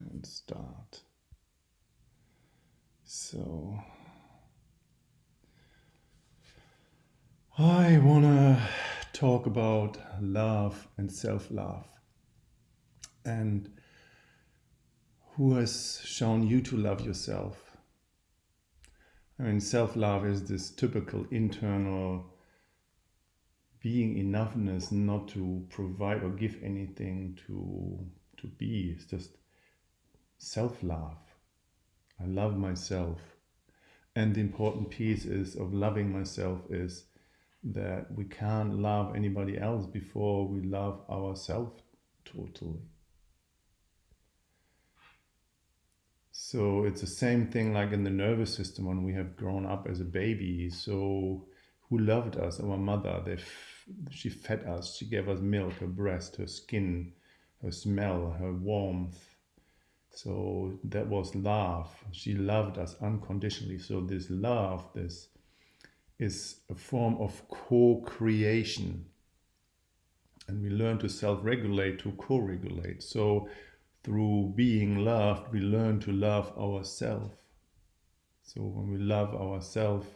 and start. So I want to talk about love and self-love and who has shown you to love yourself. I mean, self-love is this typical internal being enoughness not to provide or give anything to to be. It's just self-love. I love myself. And the important piece is of loving myself is that we can't love anybody else before we love ourselves totally. So it's the same thing like in the nervous system when we have grown up as a baby. So who loved us? Our mother. They she fed us. She gave us milk, her breast, her skin, her smell, her warmth, so that was love. She loved us unconditionally. So this love, this is a form of co-creation. And we learn to self-regulate, to co-regulate. So through being loved, we learn to love ourselves. So when we love ourselves,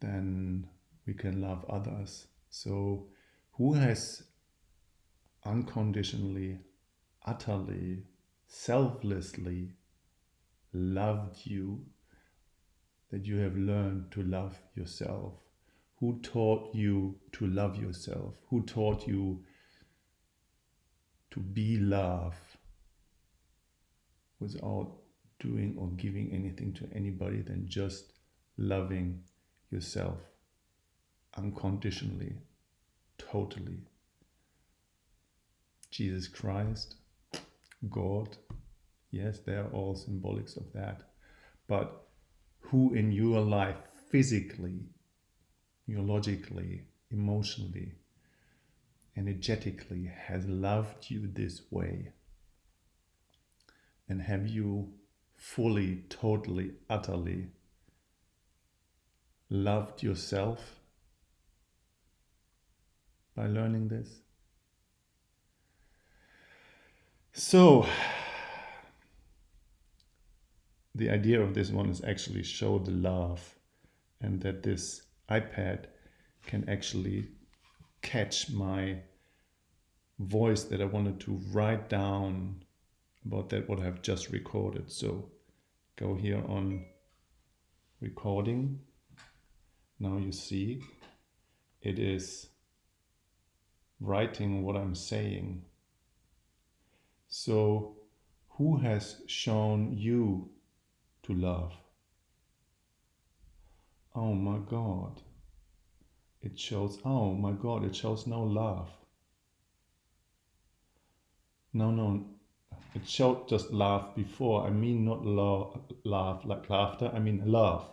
then we can love others. So who has unconditionally, utterly selflessly loved you, that you have learned to love yourself. Who taught you to love yourself? Who taught you to be love without doing or giving anything to anybody than just loving yourself unconditionally, totally. Jesus Christ God. Yes, they are all symbolics of that. But who in your life physically, neurologically, emotionally, energetically has loved you this way? And have you fully, totally, utterly loved yourself by learning this? So the idea of this one is actually show the love and that this iPad can actually catch my voice that I wanted to write down about that what I've just recorded. So go here on recording. Now you see it is writing what I'm saying so, who has shown you to love? Oh my God. It shows, oh my God, it shows no love. No, no, it showed just laugh before. I mean not laugh, laugh like laughter, I mean love.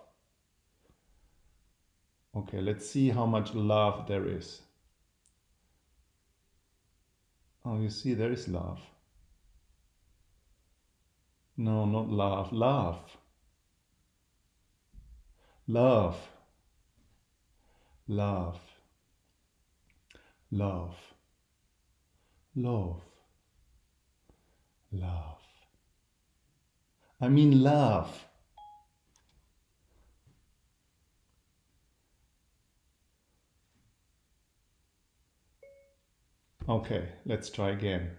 Okay, let's see how much love there is. Oh, you see, there is love. No, not laugh. Laugh. Love. Love. Love. Love. Love. I mean love. Okay, let's try again.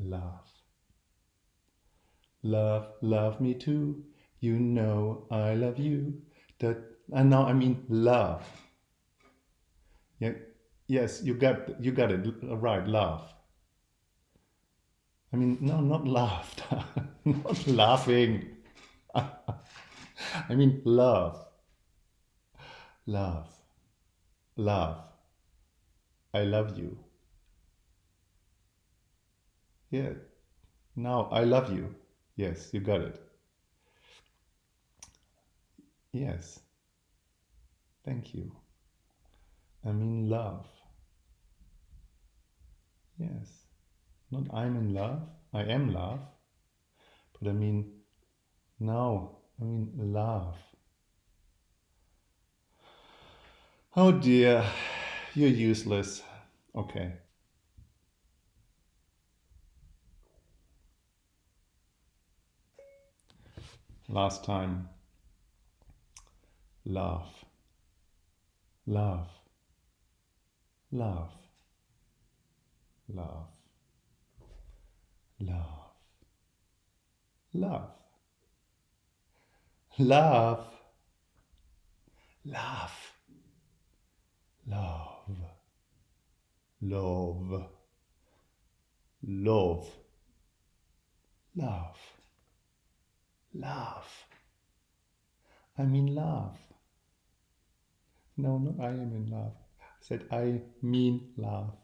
Love. Love, love me too. You know I love you. That and now I mean love. Yeah, yes, you got you got it right. Love. I mean, no, not laughter, not laughing. I mean love, love, love. I love you. Yeah. Now I love you. Yes, you got it. Yes. Thank you. I mean love. Yes. Not I'm in love. I am love. But I mean now. I mean love. Oh dear. You're useless. Okay. Last time. Love. Love. Love. Love. Love. Love. Love. Love. Love. Love. Love. Love. Love. I mean love. No, not I am in love. I said I mean love.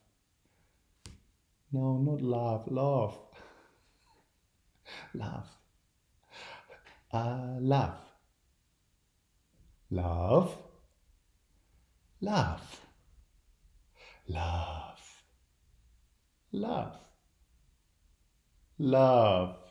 No, not love. Love. Love. Uh, love. Love. Love. Love. Love. Love.